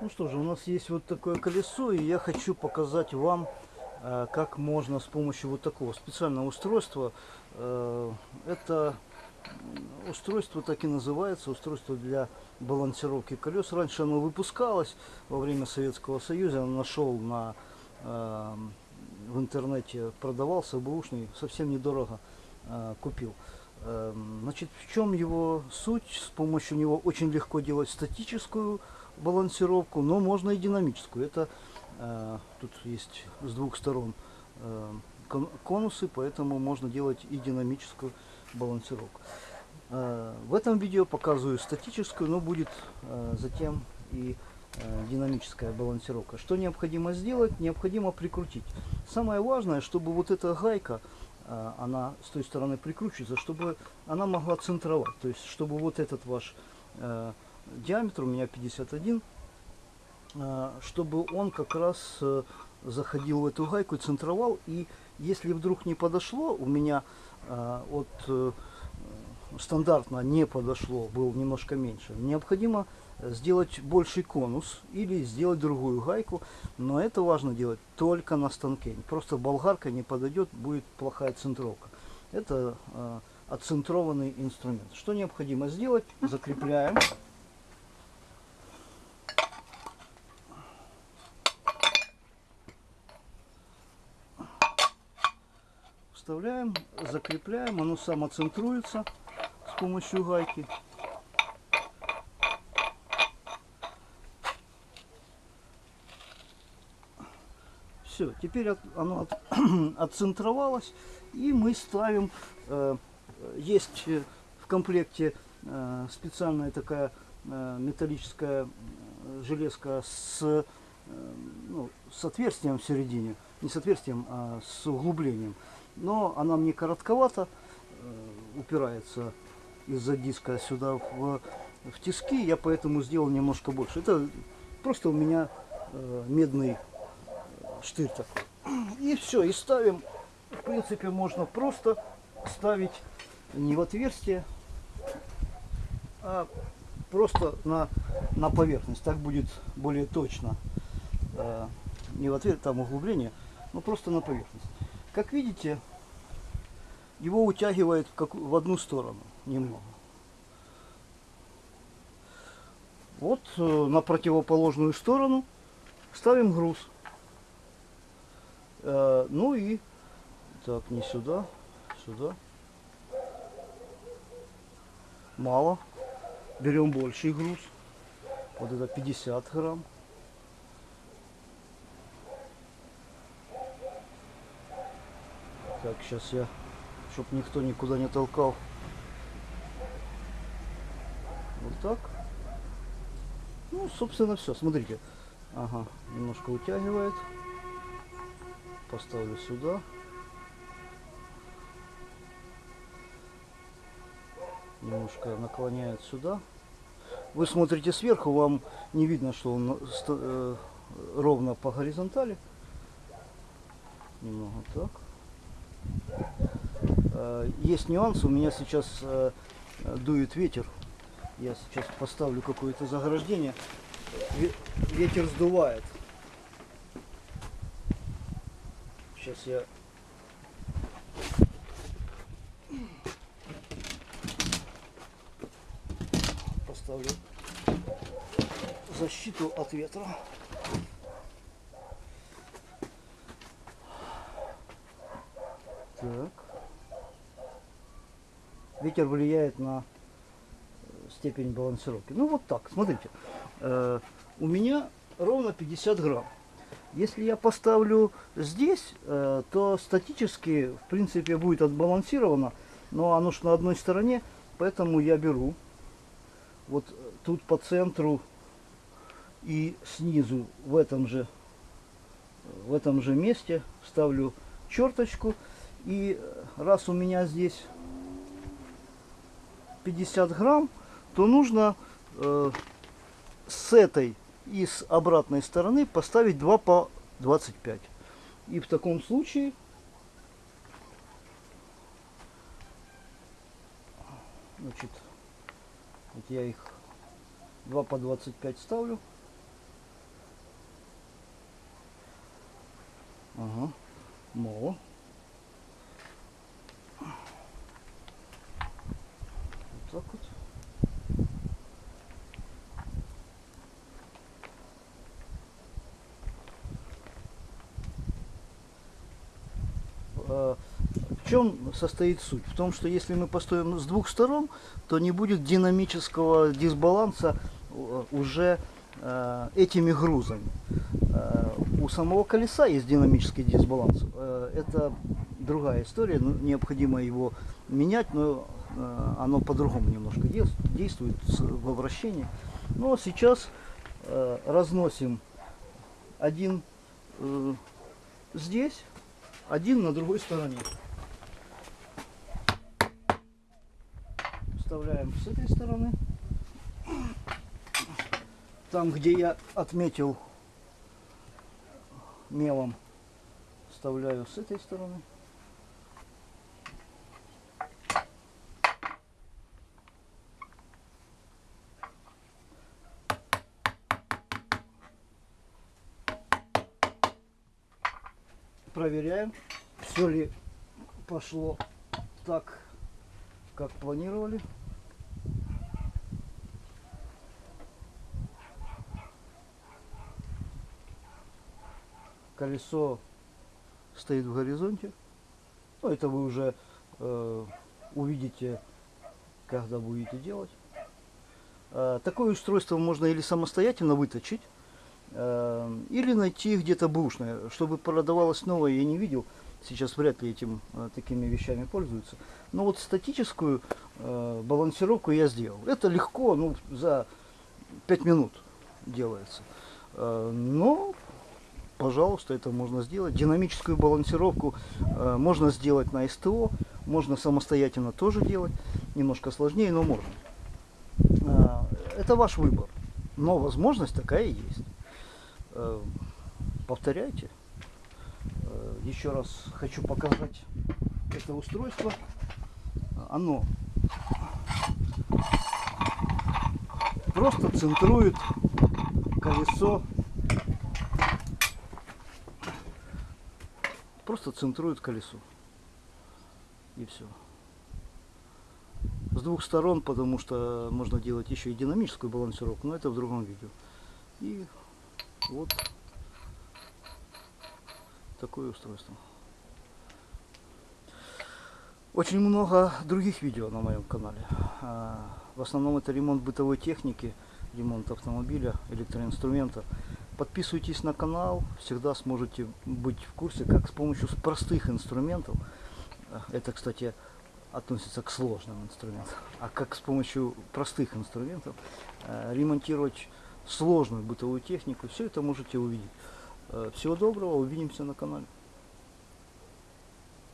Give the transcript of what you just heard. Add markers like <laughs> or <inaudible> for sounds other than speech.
Ну что же, у нас есть вот такое колесо, и я хочу показать вам, э, как можно с помощью вот такого специального устройства, э, это устройство так и называется, устройство для балансировки колес. Раньше оно выпускалось во время Советского Союза, я нашел на, э, в интернете, продавался бэушный, совсем недорого купил. Значит, в чем его суть? С помощью него очень легко делать статическую балансировку, но можно и динамическую. Это э, тут есть с двух сторон э, конусы, поэтому можно делать и динамическую балансировку. Э, в этом видео показываю статическую, но будет э, затем и э, динамическая балансировка. Что необходимо сделать? Необходимо прикрутить. Самое важное, чтобы вот эта гайка, э, она с той стороны прикручивается, чтобы она могла центровать. То есть, чтобы вот этот ваш э, диаметр у меня 51, а, чтобы он как раз э, заходил в эту гайку, центровал. И если вдруг не подошло, у меня а, от э, стандартно не подошло, был немножко меньше, необходимо сделать больший конус или сделать другую гайку, но это важно делать только на станке. Просто болгарка не подойдет, будет плохая центровка. Это э, отцентрованный инструмент. Что необходимо сделать? <laughs> Закрепляем. Вставляем, закрепляем, оно самоцентруется с помощью гайки. Все, теперь от, оно от, <clears throat> отцентровалось, и мы ставим, э, есть в комплекте э, специальная такая э, металлическая э, железка с, э, ну, с отверстием в середине, не с отверстием, а с углублением но она мне коротковато э, упирается из-за диска сюда в, в тиски, я поэтому сделал немножко больше. Это просто у меня э, медный штырь такой. И все, и ставим, в принципе, можно просто ставить не в отверстие, а просто на, на поверхность. Так будет более точно. Э, не в отверстие, там углубление, но просто на поверхность. Как видите, его утягивает как, в одну сторону немного. Вот э, на противоположную сторону ставим груз. Э, ну и так, не сюда, сюда. Мало. Берем больший груз. Вот это 50 грамм. Так, сейчас я, чтоб никто никуда не толкал. Вот так. Ну, собственно, все. Смотрите. Ага, немножко утягивает. Поставлю сюда. Немножко наклоняет сюда. Вы смотрите сверху, вам не видно, что он э, ровно по горизонтали. Немного так. Э, есть нюанс, у меня сейчас э, дует ветер. Я сейчас поставлю какое-то заграждение. Ветер сдувает. Сейчас я поставлю защиту от ветра. Так. Ветер влияет на степень балансировки. Ну вот так, смотрите. Э, у меня ровно 50 грамм. Если я поставлю здесь, э, то статически, в принципе, будет отбалансировано. Но оно же на одной стороне, поэтому я беру вот тут по центру и снизу в этом же в этом же месте ставлю черточку и раз у меня здесь 50 грамм, то нужно э, с этой и с обратной стороны поставить 2 по 25. И в таком случае значит, вот я их 2 по 25 ставлю. Ага, мало. Вот. Э, В чем состоит суть? В том, что если мы построим с двух сторон, то не будет динамического дисбаланса э, уже э, этими грузами. У самого колеса есть динамический дисбаланс. Это другая история, необходимо его менять, но оно по-другому немножко действует во вращении. Но сейчас э, разносим один э, здесь, один на другой стороне. Вставляем с этой стороны. Там, где я отметил мелом, вставляю с этой стороны. Проверяем, все ли пошло так, как планировали. Колесо стоит в горизонте. Ну, это вы уже э, увидите, когда будете делать. Э, такое устройство можно или самостоятельно выточить, или найти где-то бушное. Чтобы продавалось новое, я не видел. Сейчас вряд ли этим э, такими вещами пользуются. Но вот статическую э, балансировку я сделал. Это легко, ну, за 5 минут делается. Э, но, пожалуйста, это можно сделать. Динамическую балансировку можно сделать на СТО, можно самостоятельно тоже делать. Немножко сложнее, но можно. Это ваш выбор. Но возможность такая есть. Э, повторяйте. Э, Еще раз хочу показать это устройство. Оно просто центрует колесо. Просто центрует колесо. И все. С двух сторон, потому что можно делать еще и динамическую балансировку, но это в другом видео. И вот такое устройство. Очень много других видео на моем канале. А, В основном это ремонт бытовой техники, ремонт автомобиля, электроинструмента. Подписывайтесь на канал, всегда сможете быть в курсе, как с помощью простых инструментов, а, это, кстати, относится к сложным инструментам, а как с помощью простых инструментов э, ремонтировать сложную бытовую технику, все это можете увидеть. Э, Всего доброго, увидимся на канале.